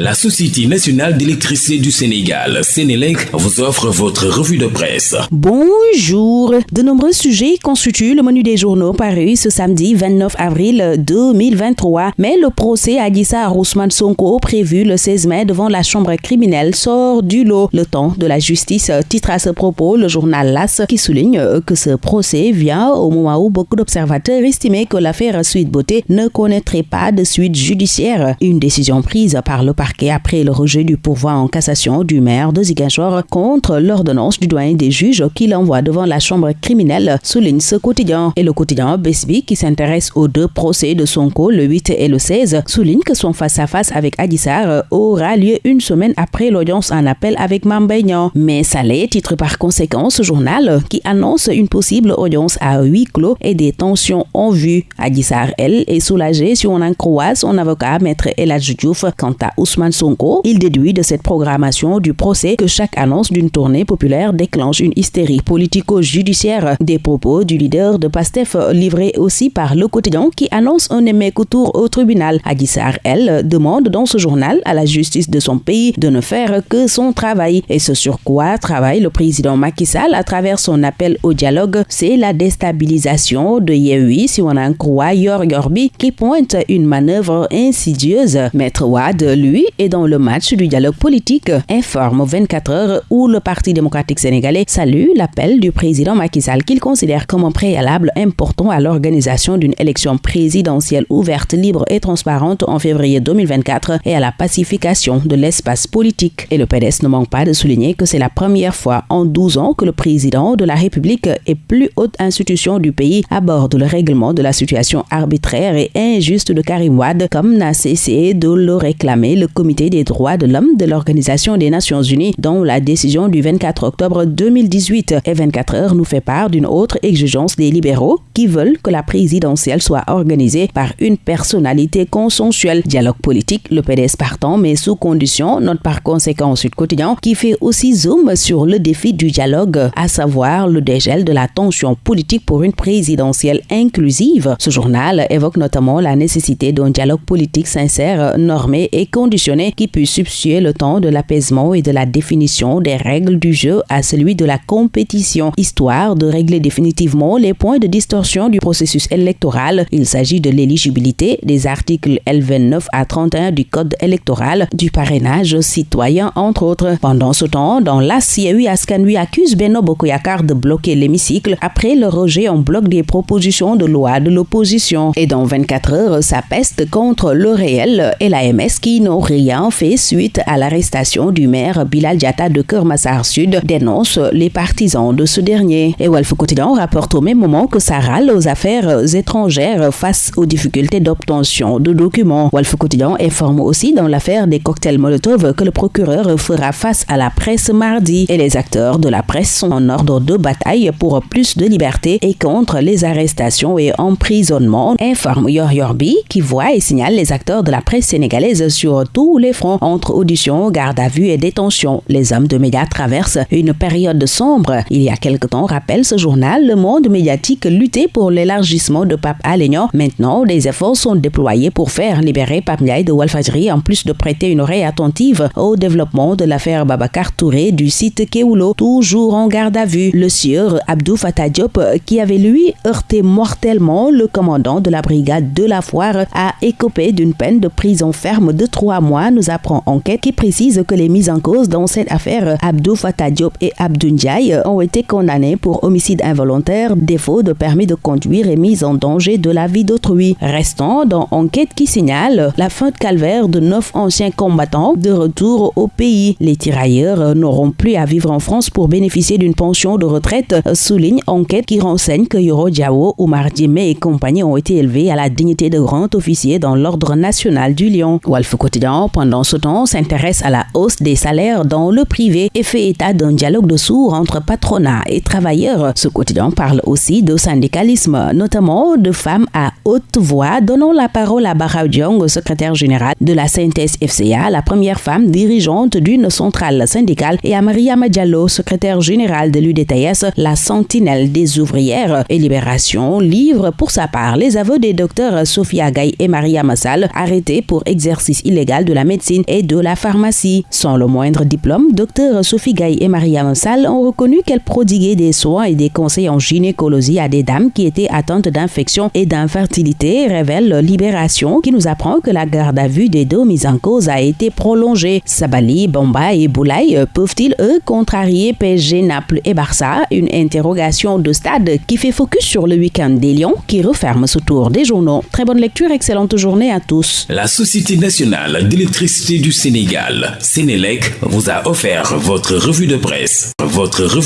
La Société nationale d'électricité du Sénégal, Sénélec, vous offre votre revue de presse. Bonjour. De nombreux sujets constituent le menu des journaux parus ce samedi 29 avril 2023. Mais le procès à Gissa Ousmane Sonko, prévu le 16 mai devant la chambre criminelle, sort du lot. Le temps de la justice titre à ce propos le journal LAS qui souligne que ce procès vient au moment où beaucoup d'observateurs estimaient que l'affaire Suite Beauté ne connaîtrait pas de suite judiciaire. Une décision prise par le après le rejet du pourvoi en cassation du maire de contre l'ordonnance du doyen des juges qui l'envoie devant la chambre criminelle, souligne ce quotidien. Et le quotidien Besbi, qui s'intéresse aux deux procès de Sonko, le 8 et le 16, souligne que son face-à-face avec Adissar aura lieu une semaine après l'audience en appel avec Mambeignan. Mais Salé titre par conséquent ce journal qui annonce une possible audience à huis clos et des tensions en vue. Adissar, elle, est soulagée si on en croit son avocat, maître Eladj Diouf, quant à Ousmane Sonko, il déduit de cette programmation du procès que chaque annonce d'une tournée populaire déclenche une hystérie politico-judiciaire. Des propos du leader de PASTEF livrés aussi par le quotidien qui annonce un émec-tour au tribunal. Adissar, elle, demande dans ce journal à la justice de son pays de ne faire que son travail. Et ce sur quoi travaille le président Macky Sall à travers son appel au dialogue, c'est la déstabilisation de Yehui, si on en croit Yor Yorbi, qui pointe une manœuvre insidieuse. Maître Wad, lui, et dans le match du dialogue politique, informe 24 heures où le Parti démocratique sénégalais salue l'appel du président Macky Sall qu'il considère comme un préalable important à l'organisation d'une élection présidentielle ouverte, libre et transparente en février 2024 et à la pacification de l'espace politique. Et le PDS ne manque pas de souligner que c'est la première fois en 12 ans que le président de la République et plus haute institution du pays aborde le règlement de la situation arbitraire et injuste de Karim Wad comme n'a cessé de le réclamer le comité des droits de l'homme de l'Organisation des Nations Unies, dont la décision du 24 octobre 2018 et 24 heures nous fait part d'une autre exigence des libéraux qui veulent que la présidentielle soit organisée par une personnalité consensuelle. Dialogue politique, le PDS partant, mais sous condition, note par conséquent Sud Quotidien, qui fait aussi zoom sur le défi du dialogue, à savoir le dégel de la tension politique pour une présidentielle inclusive. Ce journal évoque notamment la nécessité d'un dialogue politique sincère, normé et qui puisse substituer le temps de l'apaisement et de la définition des règles du jeu à celui de la compétition, histoire de régler définitivement les points de distorsion du processus électoral. Il s'agit de l'éligibilité des articles L29 à 31 du Code électoral, du parrainage citoyen, entre autres. Pendant ce temps, dans la CIEU, Askanui accuse Beno Bokoyakar de bloquer l'hémicycle après le rejet en bloc des propositions de loi de l'opposition. Et dans 24 heures, sa peste contre le réel et l'AMS qui n'aurait rien fait suite à l'arrestation du maire Bilal Diata de Kermassar Sud, dénonce les partisans de ce dernier. Et Wolf Quotidien rapporte au même moment que ça râle aux affaires étrangères face aux difficultés d'obtention de documents. Wolf Quotidien informe aussi dans l'affaire des cocktails Molotov que le procureur fera face à la presse mardi et les acteurs de la presse sont en ordre de bataille pour plus de liberté et contre les arrestations et emprisonnements, informe Yor Yorbi qui voit et signale les acteurs de la presse sénégalaise sur tout les fronts entre audition, garde à vue et détention. Les hommes de médias traversent une période sombre. Il y a quelque temps, rappelle ce journal, le monde médiatique luttait pour l'élargissement de Pape Alignan. Maintenant, des efforts sont déployés pour faire libérer Pape Ndiaye de Walfadjri en plus de prêter une oreille attentive au développement de l'affaire Babacar Touré du site Keulo, toujours en garde à vue. Le sieur Abdou Fatah Diop, qui avait lui heurté mortellement le commandant de la brigade de la foire, a écopé d'une peine de prison ferme de trois mois nous apprend enquête qui précise que les mises en cause dans cette affaire, Abdou Fatah Diop et Abdou ont été condamnés pour homicide involontaire, défaut de permis de conduire et mise en danger de la vie d'autrui. Restant dans enquête qui signale la fin de calvaire de neuf anciens combattants de retour au pays. Les tirailleurs n'auront plus à vivre en France pour bénéficier d'une pension de retraite, souligne enquête qui renseigne que Yoro Diawo, Oumar Djemé et compagnie ont été élevés à la dignité de grand officier dans l'ordre national du Lion. Wolf Quotidien pendant ce temps, s'intéresse à la hausse des salaires dans le privé et fait état d'un dialogue de sourds entre patronat et travailleurs. Ce quotidien parle aussi de syndicalisme, notamment de femmes à haute voix, donnant la parole à Barra secrétaire général de la synthèse FCA, la première femme dirigeante d'une centrale syndicale, et à Maria Diallo, secrétaire générale de l'UDTS, la sentinelle des ouvrières. Et Libération livre pour sa part les aveux des docteurs Sophia Gay et Maria Massal, arrêtés pour exercice illégal de la médecine et de la pharmacie. Sans le moindre diplôme, Dr Sophie Gaye et Maria Mansal ont reconnu qu'elles prodiguaient des soins et des conseils en gynécologie à des dames qui étaient atteintes d'infections et d'infertilité, révèle Libération qui nous apprend que la garde à vue des deux mises en cause a été prolongée. Sabali, Bomba et Boulaye peuvent-ils, eux, contrarier PSG, Naples et Barça? Une interrogation de stade qui fait focus sur le week-end des Lions qui referme ce tour des journaux. Très bonne lecture, excellente journée à tous. La Société nationale d'électricité du Sénégal, Sénélec, vous a offert votre revue de presse. Votre revue